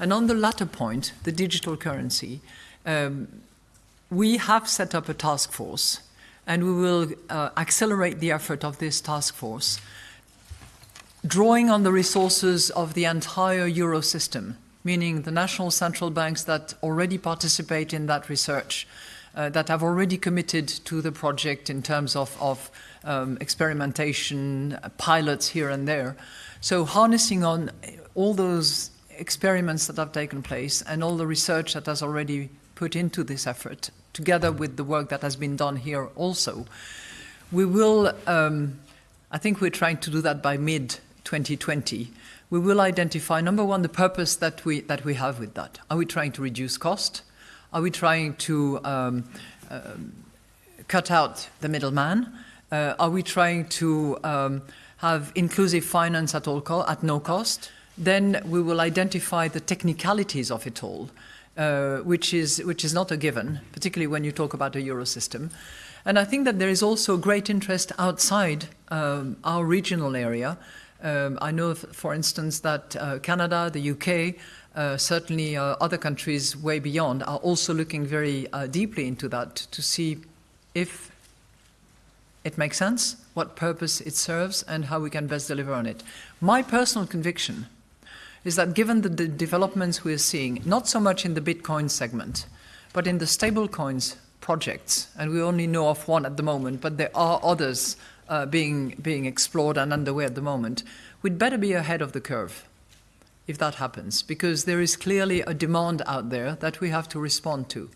And on the latter point, the digital currency, um, we have set up a task force and we will uh, accelerate the effort of this task force, drawing on the resources of the entire euro system, meaning the national central banks that already participate in that research, uh, that have already committed to the project in terms of, of um, experimentation, pilots here and there. So harnessing on all those experiments that have taken place and all the research that has already put into this effort, together with the work that has been done here also, we will, um, I think we're trying to do that by mid 2020. We will identify, number one, the purpose that we, that we have with that. Are we trying to reduce cost? Are we trying to um, uh, cut out the middleman? Uh, are we trying to um, have inclusive finance at, all at no cost? Then we will identify the technicalities of it all, uh, which, is, which is not a given, particularly when you talk about a euro system. And I think that there is also great interest outside um, our regional area. Um, I know, for instance, that uh, Canada, the UK, uh, certainly uh, other countries way beyond are also looking very uh, deeply into that to see if it makes sense, what purpose it serves, and how we can best deliver on it. My personal conviction is that given the, developments we're seeing, not so much in the Bitcoin segment, but in the stablecoins projects, and we only know of one at the moment, but there are others uh, being, being explored and underway at the moment, we'd better be ahead of the curve if that happens, because there is clearly a demand out there that we have to respond to.